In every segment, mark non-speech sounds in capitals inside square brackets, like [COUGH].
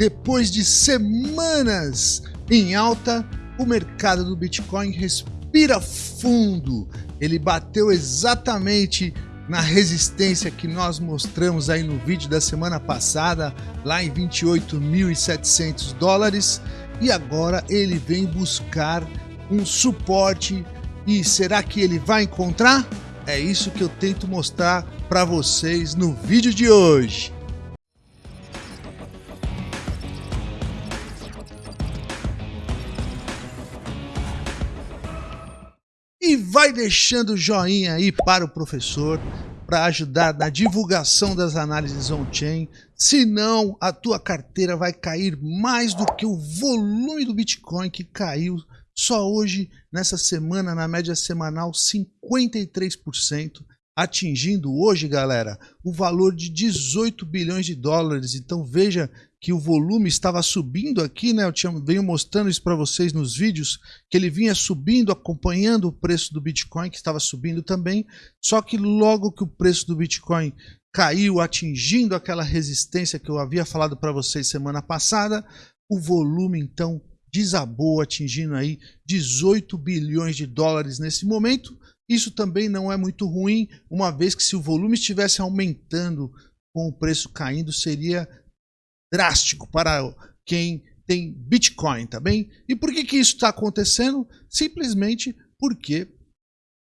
Depois de semanas em alta, o mercado do Bitcoin respira fundo. Ele bateu exatamente na resistência que nós mostramos aí no vídeo da semana passada, lá em 28.700 dólares, e agora ele vem buscar um suporte. E será que ele vai encontrar? É isso que eu tento mostrar para vocês no vídeo de hoje. Vai deixando o joinha aí para o professor para ajudar na divulgação das análises on-chain, senão a tua carteira vai cair mais do que o volume do Bitcoin que caiu só hoje, nessa semana, na média semanal, 53%, atingindo hoje, galera, o valor de 18 bilhões de dólares. Então veja que o volume estava subindo aqui, né? Eu tinha, venho mostrando isso para vocês nos vídeos, que ele vinha subindo, acompanhando o preço do Bitcoin, que estava subindo também. Só que logo que o preço do Bitcoin caiu, atingindo aquela resistência que eu havia falado para vocês semana passada, o volume então desabou, atingindo aí 18 bilhões de dólares nesse momento. Isso também não é muito ruim, uma vez que se o volume estivesse aumentando com o preço caindo, seria drástico para quem tem Bitcoin, tá bem? E por que, que isso está acontecendo? Simplesmente porque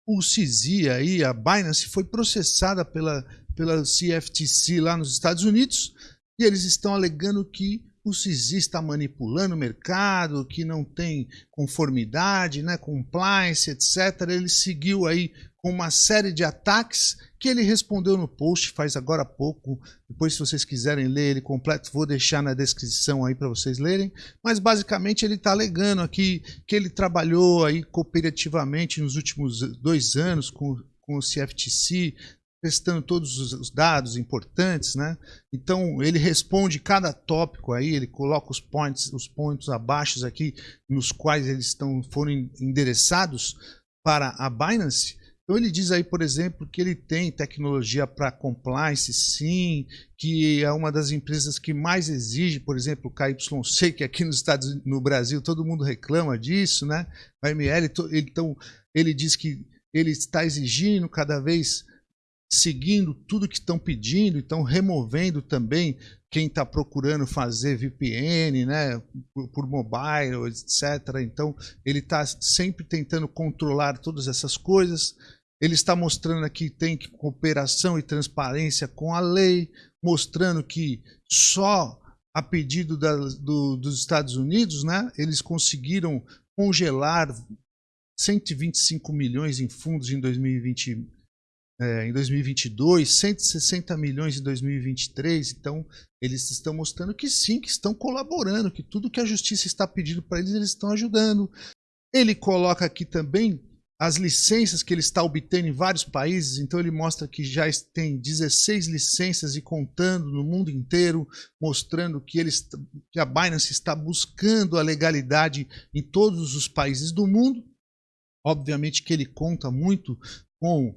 o CZ aí, a Binance, foi processada pela, pela CFTC lá nos Estados Unidos e eles estão alegando que o CISI está manipulando o mercado, que não tem conformidade, né, compliance, etc. Ele seguiu aí com uma série de ataques que ele respondeu no post faz agora há pouco. Depois, se vocês quiserem ler ele completo, vou deixar na descrição aí para vocês lerem. Mas basicamente ele está alegando aqui que ele trabalhou aí cooperativamente nos últimos dois anos com, com o CFTC, testando todos os dados importantes, né? Então ele responde cada tópico aí, ele coloca os points, os pontos abaixo aqui nos quais eles estão foram endereçados para a Binance. Então ele diz aí, por exemplo, que ele tem tecnologia para compliance, sim, que é uma das empresas que mais exige, por exemplo, o KYC, que aqui nos Estados no Brasil todo mundo reclama disso, né? A ML, então ele diz que ele está exigindo cada vez seguindo tudo que estão pedindo, estão removendo também quem está procurando fazer VPN, né, por, por mobile, etc. Então, ele está sempre tentando controlar todas essas coisas. Ele está mostrando aqui que tem cooperação e transparência com a lei, mostrando que só a pedido da, do, dos Estados Unidos, né, eles conseguiram congelar 125 milhões em fundos em 2020 é, em 2022, 160 milhões em 2023. Então, eles estão mostrando que sim, que estão colaborando, que tudo que a justiça está pedindo para eles, eles estão ajudando. Ele coloca aqui também as licenças que ele está obtendo em vários países, então ele mostra que já tem 16 licenças e contando no mundo inteiro, mostrando que, eles, que a Binance está buscando a legalidade em todos os países do mundo. Obviamente que ele conta muito com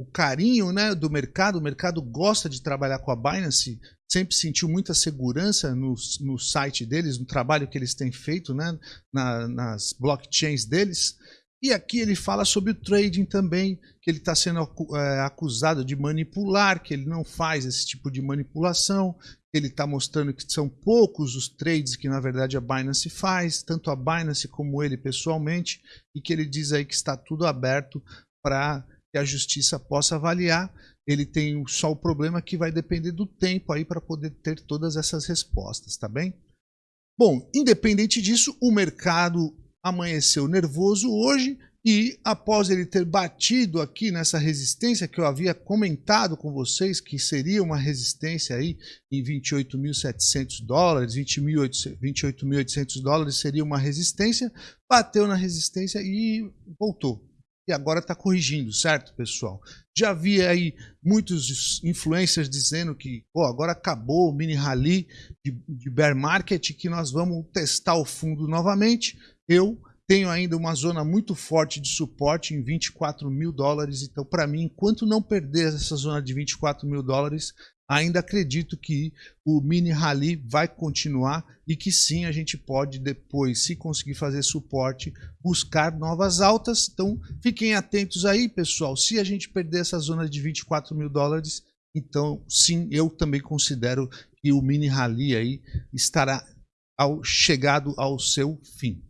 o carinho né, do mercado, o mercado gosta de trabalhar com a Binance, sempre sentiu muita segurança no, no site deles, no trabalho que eles têm feito né, na, nas blockchains deles. E aqui ele fala sobre o trading também, que ele está sendo é, acusado de manipular, que ele não faz esse tipo de manipulação, ele está mostrando que são poucos os trades que na verdade a Binance faz, tanto a Binance como ele pessoalmente, e que ele diz aí que está tudo aberto para que a justiça possa avaliar. Ele tem só o problema que vai depender do tempo aí para poder ter todas essas respostas, tá bem? Bom, independente disso, o mercado amanheceu nervoso hoje e após ele ter batido aqui nessa resistência que eu havia comentado com vocês, que seria uma resistência aí em 28.700 dólares, 28.800 dólares seria uma resistência, bateu na resistência e voltou e agora está corrigindo, certo, pessoal? Já vi aí muitos influencers dizendo que pô, agora acabou o mini rally de, de bear market, que nós vamos testar o fundo novamente. Eu tenho ainda uma zona muito forte de suporte em 24 mil dólares, então para mim, enquanto não perder essa zona de 24 mil dólares, ainda acredito que o mini rally vai continuar e que sim, a gente pode depois, se conseguir fazer suporte, buscar novas altas. Então, fiquem atentos aí, pessoal. Se a gente perder essa zona de 24 mil dólares, então sim, eu também considero que o mini rally aí estará ao, chegado ao seu fim.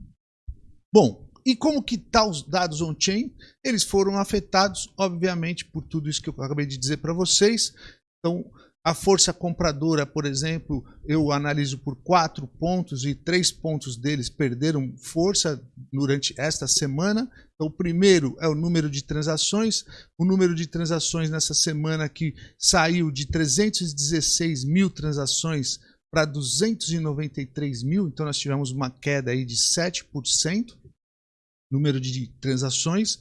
Bom, e como que tá os dados on-chain? Eles foram afetados, obviamente, por tudo isso que eu acabei de dizer para vocês. Então, a força compradora, por exemplo, eu analiso por quatro pontos e três pontos deles perderam força durante esta semana. Então, o primeiro é o número de transações. O número de transações nessa semana aqui saiu de 316 mil transações para 293 mil. Então, nós tivemos uma queda aí de 7% número de transações.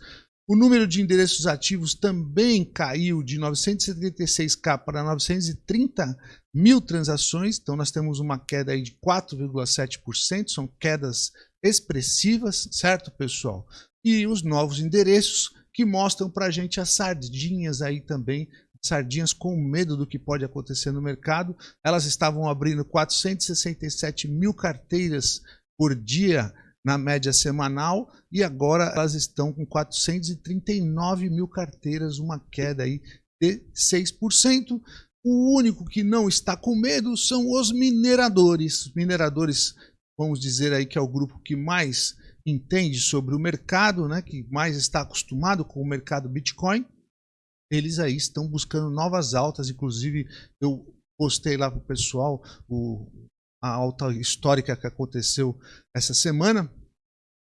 O número de endereços ativos também caiu de 976k para 930 mil transações, então nós temos uma queda aí de 4,7%, são quedas expressivas, certo pessoal? E os novos endereços que mostram para a gente as sardinhas aí também, sardinhas com medo do que pode acontecer no mercado, elas estavam abrindo 467 mil carteiras por dia na média semanal e agora elas estão com 439 mil carteiras, uma queda aí de 6%. O único que não está com medo são os mineradores. Os mineradores, vamos dizer aí que é o grupo que mais entende sobre o mercado, né, que mais está acostumado com o mercado Bitcoin. Eles aí estão buscando novas altas, inclusive eu postei lá para o pessoal o, a alta histórica que aconteceu essa semana.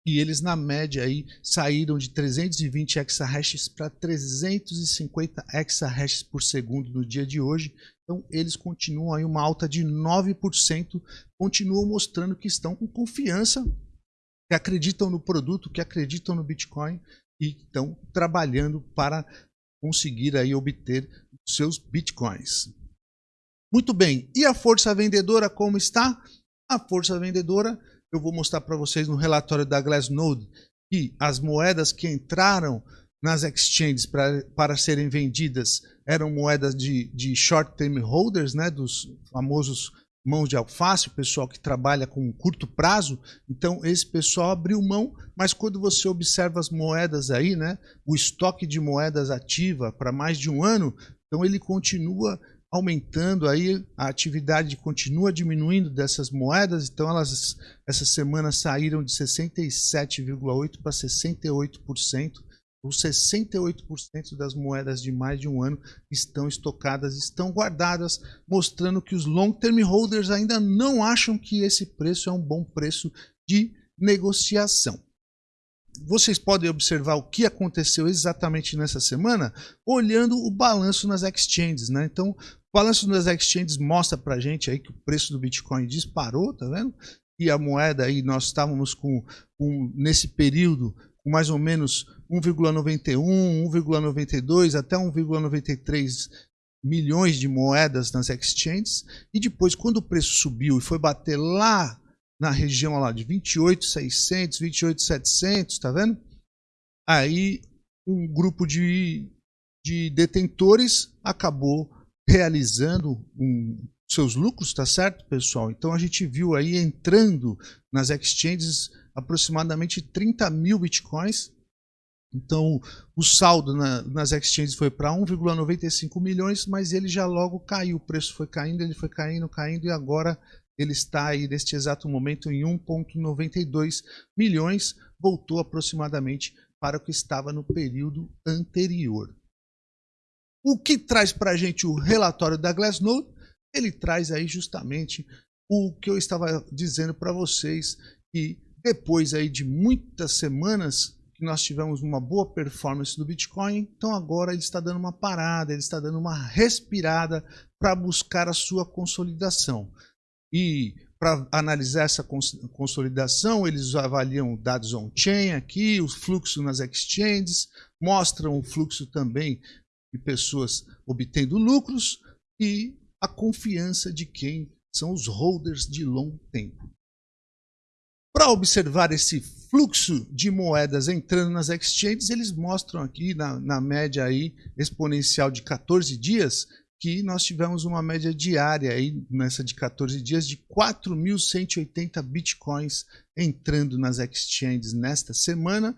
E eles, na média, aí, saíram de 320 exahashes para 350 exahashes por segundo no dia de hoje. Então, eles continuam aí uma alta de 9%, continuam mostrando que estão com confiança, que acreditam no produto, que acreditam no Bitcoin e estão trabalhando para conseguir aí obter seus Bitcoins. Muito bem, e a força vendedora como está? A força vendedora, eu vou mostrar para vocês no relatório da Glassnode que as moedas que entraram nas exchanges pra, para serem vendidas eram moedas de, de short-term holders, né, dos famosos mãos de alface, o pessoal que trabalha com curto prazo. Então, esse pessoal abriu mão, mas quando você observa as moedas aí, né, o estoque de moedas ativa para mais de um ano, então ele continua aumentando aí, a atividade continua diminuindo dessas moedas, então elas essa semana saíram de 67,8% para 68%. Os 68% das moedas de mais de um ano estão estocadas, estão guardadas, mostrando que os long term holders ainda não acham que esse preço é um bom preço de negociação vocês podem observar o que aconteceu exatamente nessa semana olhando o balanço nas exchanges, né? Então, o balanço nas exchanges mostra pra gente aí que o preço do Bitcoin disparou, tá vendo? E a moeda aí, nós estávamos com, com nesse período com mais ou menos 1,91, 1,92 até 1,93 milhões de moedas nas exchanges e depois quando o preço subiu e foi bater lá na região lá de 28,600, 28,700, tá vendo? Aí um grupo de, de detentores acabou realizando um, seus lucros, tá certo, pessoal? Então a gente viu aí entrando nas exchanges aproximadamente 30 mil bitcoins. Então o saldo na, nas exchanges foi para 1,95 milhões, mas ele já logo caiu. O preço foi caindo, ele foi caindo, caindo e agora ele está aí neste exato momento em 1,92 milhões, voltou aproximadamente para o que estava no período anterior. O que traz para a gente o relatório da Glassnode? Ele traz aí justamente o que eu estava dizendo para vocês, que depois aí de muitas semanas que nós tivemos uma boa performance do Bitcoin, então agora ele está dando uma parada, ele está dando uma respirada para buscar a sua consolidação. E para analisar essa consolidação, eles avaliam dados on-chain aqui, o fluxo nas exchanges, mostram o fluxo também de pessoas obtendo lucros e a confiança de quem são os holders de longo tempo. Para observar esse fluxo de moedas entrando nas exchanges, eles mostram aqui na, na média aí exponencial de 14 dias que nós tivemos uma média diária aí nessa de 14 dias de 4.180 bitcoins entrando nas exchanges nesta semana.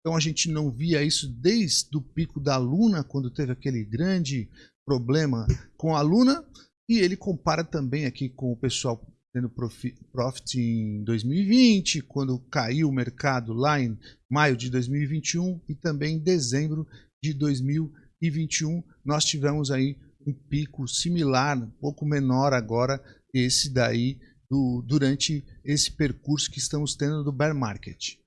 Então a gente não via isso desde o pico da Luna, quando teve aquele grande problema com a Luna. E ele compara também aqui com o pessoal tendo profit em 2020, quando caiu o mercado lá em maio de 2021 e também em dezembro de 2021 nós tivemos aí um pico similar, um pouco menor agora, esse daí do, durante esse percurso que estamos tendo do bear market.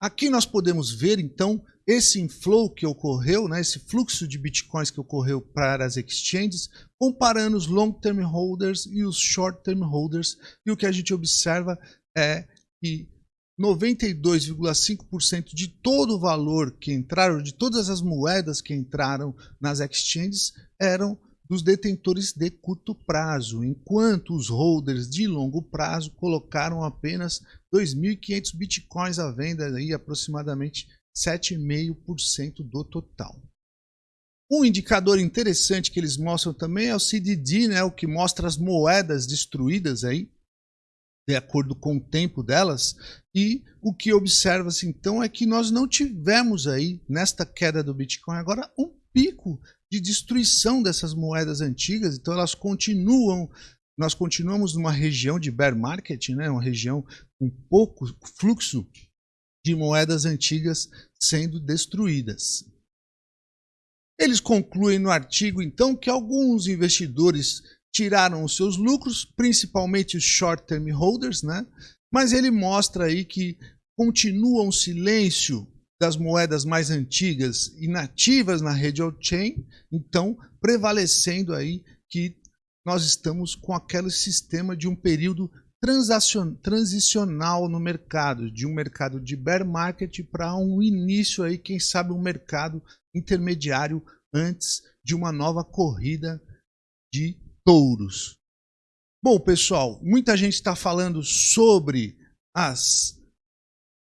Aqui nós podemos ver então esse inflow que ocorreu, né, esse fluxo de bitcoins que ocorreu para as exchanges, comparando os long term holders e os short term holders, e o que a gente observa é que 92,5% de todo o valor que entraram, de todas as moedas que entraram nas exchanges, eram dos detentores de curto prazo, enquanto os holders de longo prazo colocaram apenas 2.500 bitcoins à venda, aí aproximadamente 7,5% do total. Um indicador interessante que eles mostram também é o CDD, né, o que mostra as moedas destruídas aí, de acordo com o tempo delas, e o que observa-se então é que nós não tivemos aí, nesta queda do Bitcoin agora, um pico de destruição dessas moedas antigas, então elas continuam, nós continuamos numa região de bear market, né, uma região com pouco fluxo de moedas antigas sendo destruídas. Eles concluem no artigo então que alguns investidores tiraram os seus lucros, principalmente os short-term holders, né? mas ele mostra aí que continua um silêncio das moedas mais antigas e nativas na rede on-chain, então prevalecendo aí que nós estamos com aquele sistema de um período transicional no mercado, de um mercado de bear market para um início aí, quem sabe um mercado intermediário antes de uma nova corrida de touros. Bom, pessoal, muita gente está falando sobre as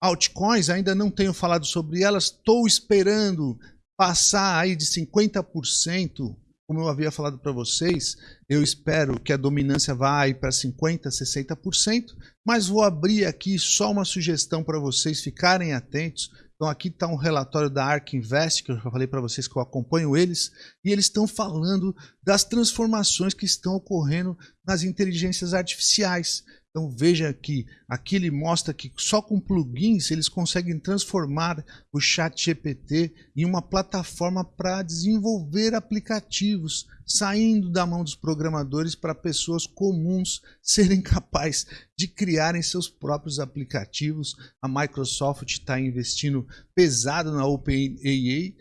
altcoins, ainda não tenho falado sobre elas, estou esperando passar aí de 50%, como eu havia falado para vocês, eu espero que a dominância vá para 50%, 60%, mas vou abrir aqui só uma sugestão para vocês ficarem atentos, então aqui está um relatório da ARK Invest, que eu já falei para vocês que eu acompanho eles, e eles estão falando das transformações que estão ocorrendo nas inteligências artificiais. Então veja aqui, aqui ele mostra que só com plugins eles conseguem transformar o chat GPT em uma plataforma para desenvolver aplicativos, saindo da mão dos programadores para pessoas comuns [LAUGHS] serem capazes de criarem seus próprios aplicativos. A Microsoft está investindo pesado na OpenAI,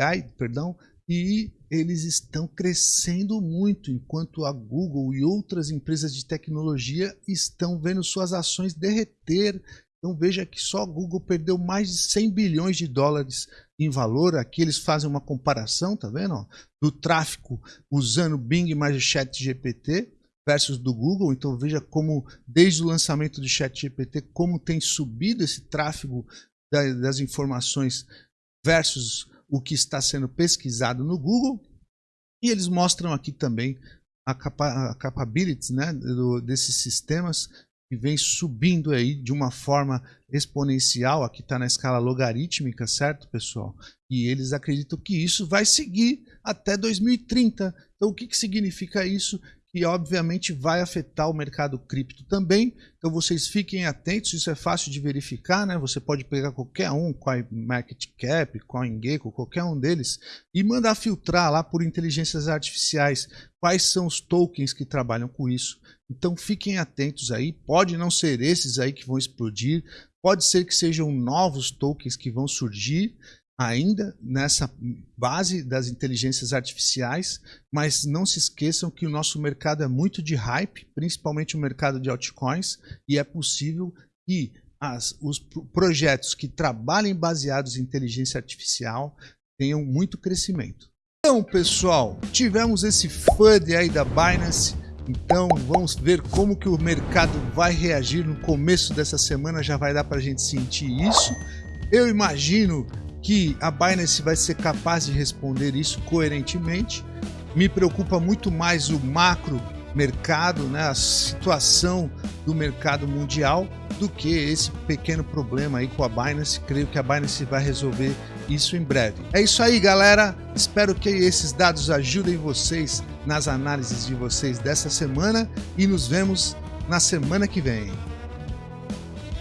AI, perdão, e eles estão crescendo muito, enquanto a Google e outras empresas de tecnologia estão vendo suas ações derreter. Então veja que só a Google perdeu mais de 100 bilhões de dólares em valor. Aqui eles fazem uma comparação, tá vendo? Do tráfego usando Bing mais o Chat GPT versus do Google. Então veja como desde o lançamento do Chat GPT como tem subido esse tráfego das informações versus o que está sendo pesquisado no Google. E eles mostram aqui também a, capa a capabilities né, do, desses sistemas que vem subindo aí de uma forma exponencial. Aqui está na escala logarítmica, certo, pessoal? E eles acreditam que isso vai seguir até 2030. Então, o que, que significa isso? E obviamente vai afetar o mercado cripto também. Então vocês fiquem atentos, isso é fácil de verificar, né? Você pode pegar qualquer um, CoinMarketCap, CoinGecko, qualquer um deles e mandar filtrar lá por inteligências artificiais quais são os tokens que trabalham com isso. Então fiquem atentos aí, pode não ser esses aí que vão explodir, pode ser que sejam novos tokens que vão surgir ainda nessa base das inteligências artificiais, mas não se esqueçam que o nosso mercado é muito de hype, principalmente o mercado de altcoins, e é possível que as, os projetos que trabalhem baseados em inteligência artificial tenham muito crescimento. Então, pessoal, tivemos esse FUD aí da Binance, então vamos ver como que o mercado vai reagir no começo dessa semana, já vai dar para a gente sentir isso. Eu imagino que a Binance vai ser capaz de responder isso coerentemente Me preocupa muito mais o macro mercado, né, a situação do mercado mundial, do que esse pequeno problema aí com a Binance. Creio que a Binance vai resolver isso em breve. É isso aí, galera. Espero que esses dados ajudem vocês nas análises de vocês dessa semana e nos vemos na semana que vem.